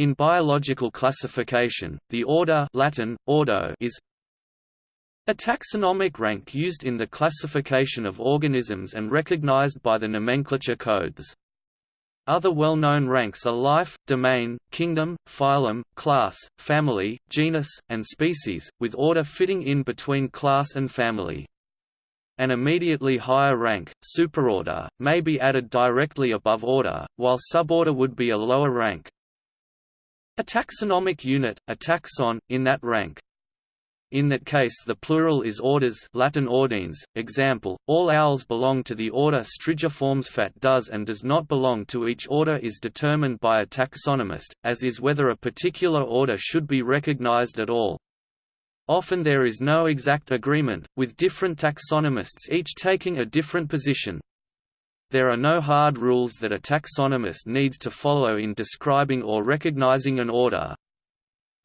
In biological classification, the order Latin, ordo is a taxonomic rank used in the classification of organisms and recognized by the nomenclature codes. Other well-known ranks are life, domain, kingdom, phylum, class, family, genus, and species, with order fitting in between class and family. An immediately higher rank, superorder, may be added directly above order, while suborder would be a lower rank. A taxonomic unit, a taxon, in that rank. In that case the plural is orders Latin ordines, example, all owls belong to the order Strigiformes fat does and does not belong to each order is determined by a taxonomist, as is whether a particular order should be recognized at all. Often there is no exact agreement, with different taxonomists each taking a different position. There are no hard rules that a taxonomist needs to follow in describing or recognizing an order,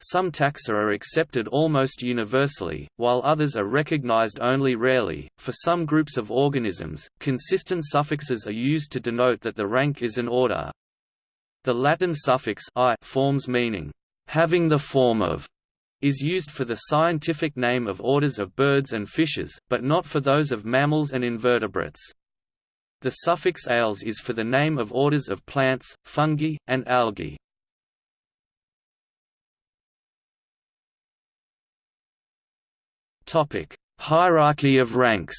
some taxa are accepted almost universally, while others are recognized only rarely. For some groups of organisms, consistent suffixes are used to denote that the rank is an order. The Latin suffix i forms meaning, having the form of, is used for the scientific name of orders of birds and fishes, but not for those of mammals and invertebrates. The suffix ales is for the name of orders of plants, fungi, and algae. Topic: Hierarchy of ranks.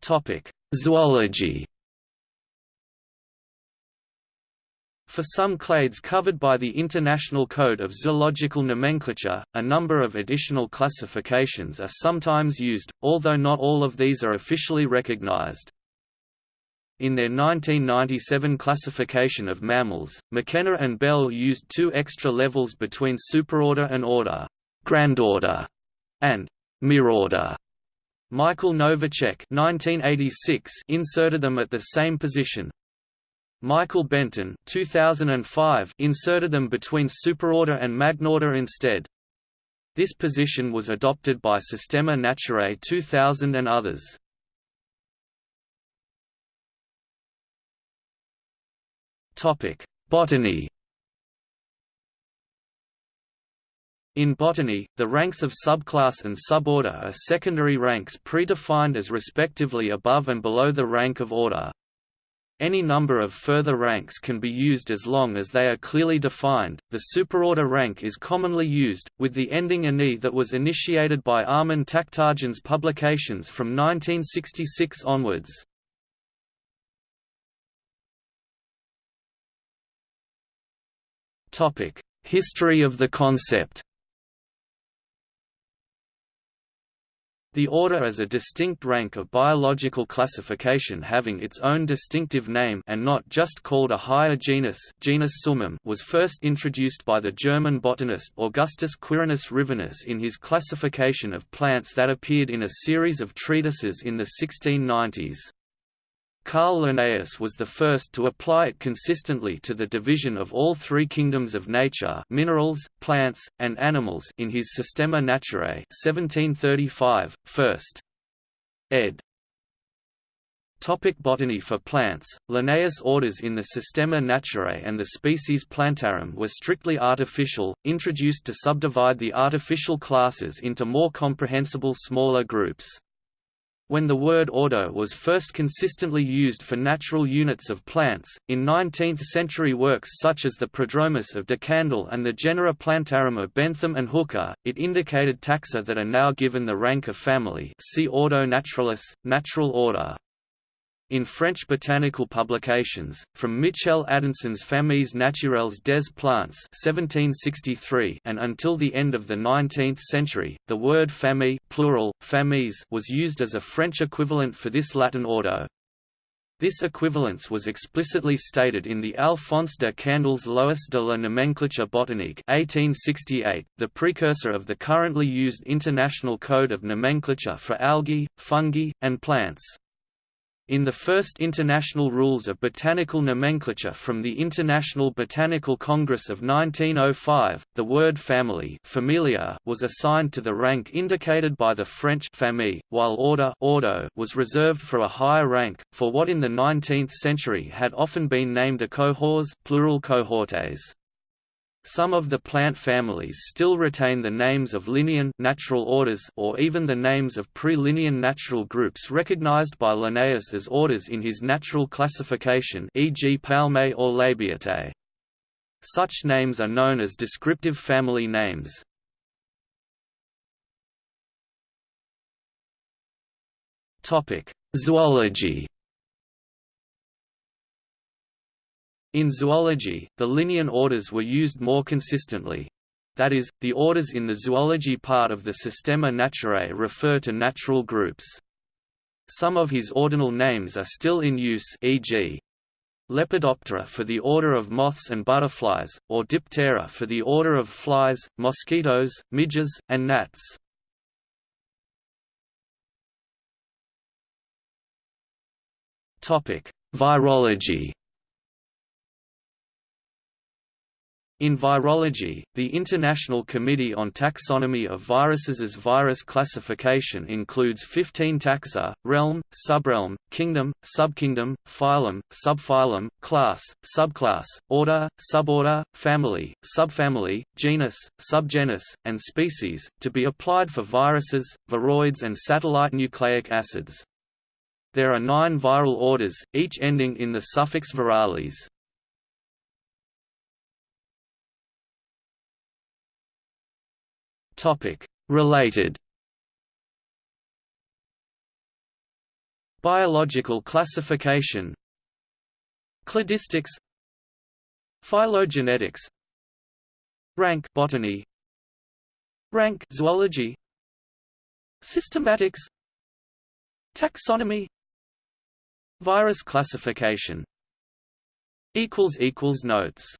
Topic: Zoology. For some clades covered by the International Code of Zoological Nomenclature, a number of additional classifications are sometimes used, although not all of these are officially recognized. In their 1997 classification of mammals, McKenna and Bell used two extra levels between superorder and order, grandorder, and mirorder. Michael Novacek 1986 inserted them at the same position. Michael Benton 2005 inserted them between superorder and magnorder instead. This position was adopted by Systema Naturae 2000 and others. Botany. In botany, the ranks of subclass and suborder are secondary ranks predefined as respectively above and below the rank of order. Any number of further ranks can be used as long as they are clearly defined. The superorder rank is commonly used, with the ending anae that was initiated by Armen Takhtajan's publications from 1966 onwards. History of the concept The order as a distinct rank of biological classification having its own distinctive name and not just called a higher genus, genus Summum was first introduced by the German botanist Augustus Quirinus Rivinus in his classification of plants that appeared in a series of treatises in the 1690s. Carl Linnaeus was the first to apply it consistently to the division of all three kingdoms of nature minerals, plants, and animals in his Systema Naturae 1735, first. ed. Topic botany For plants, Linnaeus' orders in the Systema Naturae and the species Plantarum were strictly artificial, introduced to subdivide the artificial classes into more comprehensible smaller groups. When the word ordo was first consistently used for natural units of plants, in 19th-century works such as the Prodromus of de Candolle and the genera Plantarum of Bentham and Hooker, it indicated taxa that are now given the rank of family see Ordo Naturalis, natural order. In French botanical publications, from Michel Adanson's Familles naturelles des plantes 1763 and until the end of the 19th century, the word famille plural, familles was used as a French equivalent for this Latin ordo. This equivalence was explicitly stated in the Alphonse de Candolle's Lois de la nomenclature botanique 1868, the precursor of the currently used International Code of Nomenclature for algae, fungi, and plants. In the first International Rules of Botanical Nomenclature from the International Botanical Congress of 1905, the word family familia was assigned to the rank indicated by the French famille, while order ordo was reserved for a higher rank, for what in the 19th century had often been named a cohors plural cohortes. Some of the plant families still retain the names of Linnean natural orders or even the names of pre-Linnean natural groups recognized by Linnaeus as orders in his natural classification e.g. Palmae or Labiatae. Such names are known as descriptive family names. Zoology In zoology, the Linnean orders were used more consistently. That is, the orders in the zoology part of the Systema Naturae refer to natural groups. Some of his ordinal names are still in use e.g. Lepidoptera for the order of moths and butterflies, or Diptera for the order of flies, mosquitoes, midges, and gnats. Virology In virology, the International Committee on Taxonomy of Viruses' virus classification includes 15 taxa, realm, subrealm, kingdom, subkingdom, phylum, subphylum, class, subclass, order, suborder, family, subfamily, genus, subgenus, and species, to be applied for viruses, viroids and satellite nucleic acids. There are nine viral orders, each ending in the suffix virales. Related. Biological classification. Cladistics. Phylogenetics. Rank botany. Rank zoology. Systematics. Taxonomy. Virus classification. Equals equals notes